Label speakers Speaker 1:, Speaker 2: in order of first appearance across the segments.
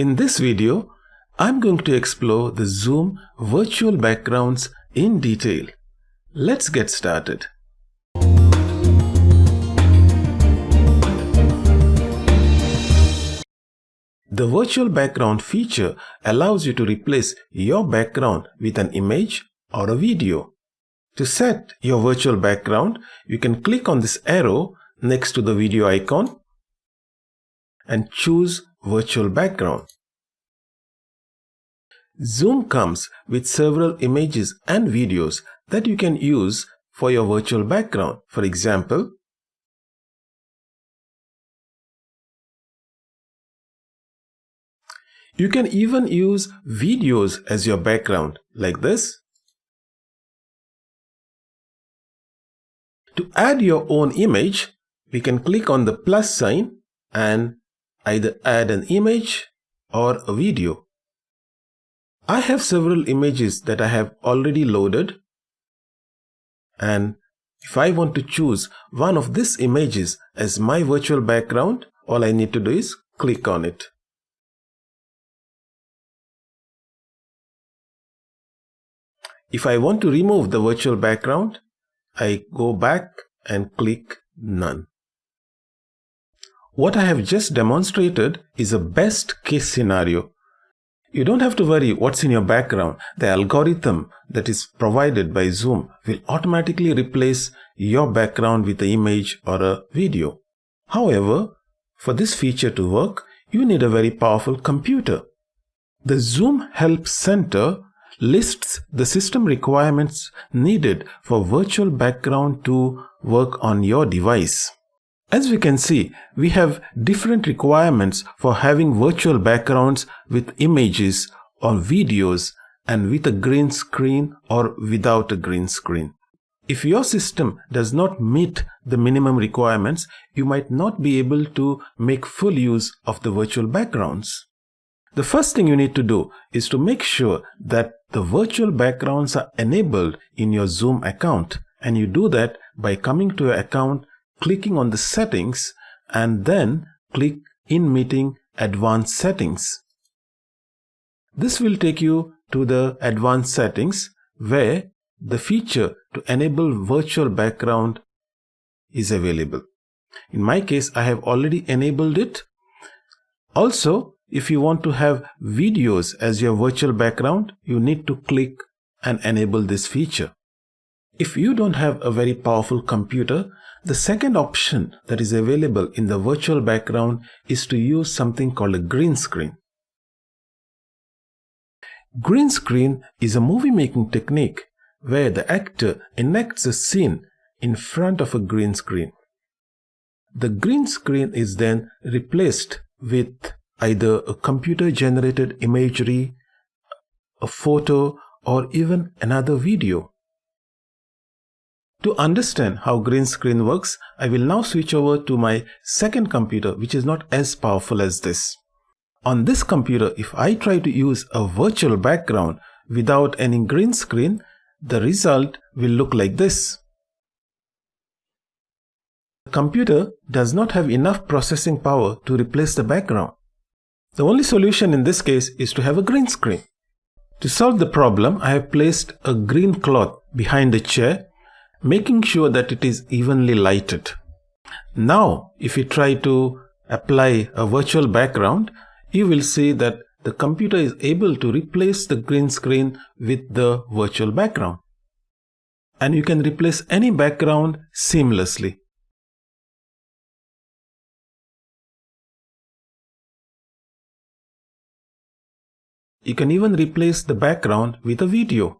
Speaker 1: In this video, I'm going to explore the Zoom virtual backgrounds in detail. Let's get started. The virtual background feature allows you to replace your background with an image or a video. To set your virtual background, you can click on this arrow next to the video icon and choose virtual background. Zoom comes with several images and videos that you can use for your virtual background. For example, you can even use videos as your background like this. To add your own image, we can click on the plus sign and either add an image or a video. I have several images that I have already loaded and if I want to choose one of these images as my virtual background, all I need to do is click on it. If I want to remove the virtual background, I go back and click None. What I have just demonstrated is a best case scenario. You don't have to worry what's in your background. The algorithm that is provided by Zoom will automatically replace your background with an image or a video. However, for this feature to work, you need a very powerful computer. The Zoom Help Center lists the system requirements needed for virtual background to work on your device. As we can see, we have different requirements for having virtual backgrounds with images or videos and with a green screen or without a green screen. If your system does not meet the minimum requirements, you might not be able to make full use of the virtual backgrounds. The first thing you need to do is to make sure that the virtual backgrounds are enabled in your Zoom account and you do that by coming to your account clicking on the settings and then click in meeting advanced settings. This will take you to the advanced settings where the feature to enable virtual background is available. In my case, I have already enabled it. Also, if you want to have videos as your virtual background, you need to click and enable this feature. If you don't have a very powerful computer, the second option that is available in the virtual background is to use something called a green screen. Green screen is a movie making technique where the actor enacts a scene in front of a green screen. The green screen is then replaced with either a computer generated imagery, a photo, or even another video. To understand how green screen works, I will now switch over to my second computer which is not as powerful as this. On this computer, if I try to use a virtual background without any green screen, the result will look like this. The computer does not have enough processing power to replace the background. The only solution in this case is to have a green screen. To solve the problem, I have placed a green cloth behind the chair making sure that it is evenly lighted. Now, if you try to apply a virtual background, you will see that the computer is able to replace the green screen with the virtual background. And you can replace any background seamlessly. You can even replace the background with a video.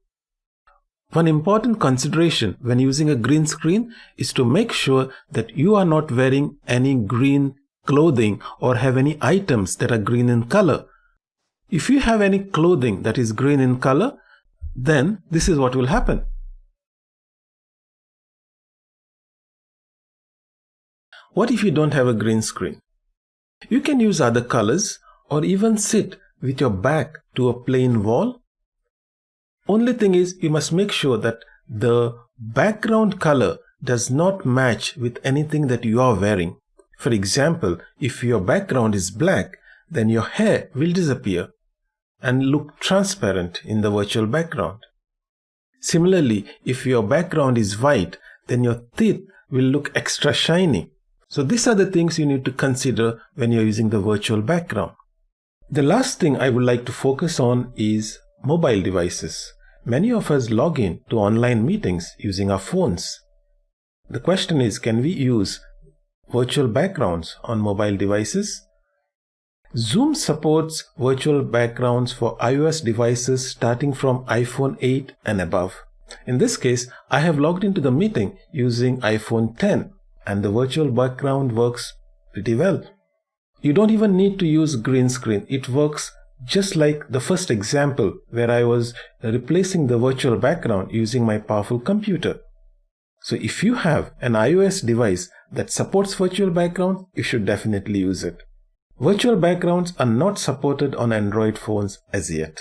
Speaker 1: One important consideration when using a green screen is to make sure that you are not wearing any green clothing or have any items that are green in color. If you have any clothing that is green in color, then this is what will happen. What if you don't have a green screen? You can use other colors or even sit with your back to a plain wall only thing is you must make sure that the background color does not match with anything that you are wearing. For example, if your background is black, then your hair will disappear and look transparent in the virtual background. Similarly, if your background is white, then your teeth will look extra shiny. So these are the things you need to consider when you're using the virtual background. The last thing I would like to focus on is mobile devices. Many of us log in to online meetings using our phones. The question is, can we use virtual backgrounds on mobile devices? Zoom supports virtual backgrounds for iOS devices starting from iPhone 8 and above. In this case, I have logged into the meeting using iPhone 10 and the virtual background works pretty well. You don't even need to use green screen. It works just like the first example where I was replacing the virtual background using my powerful computer. So if you have an iOS device that supports virtual background, you should definitely use it. Virtual backgrounds are not supported on Android phones as yet.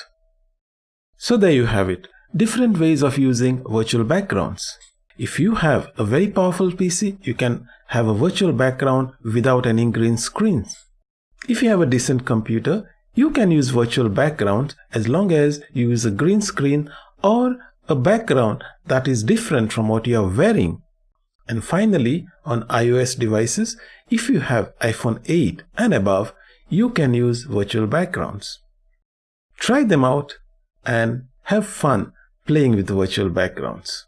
Speaker 1: So there you have it, different ways of using virtual backgrounds. If you have a very powerful PC, you can have a virtual background without any green screens. If you have a decent computer, you can use virtual background as long as you use a green screen or a background that is different from what you are wearing and finally, on iOS devices, if you have iPhone 8 and above, you can use virtual backgrounds. Try them out and have fun playing with virtual backgrounds.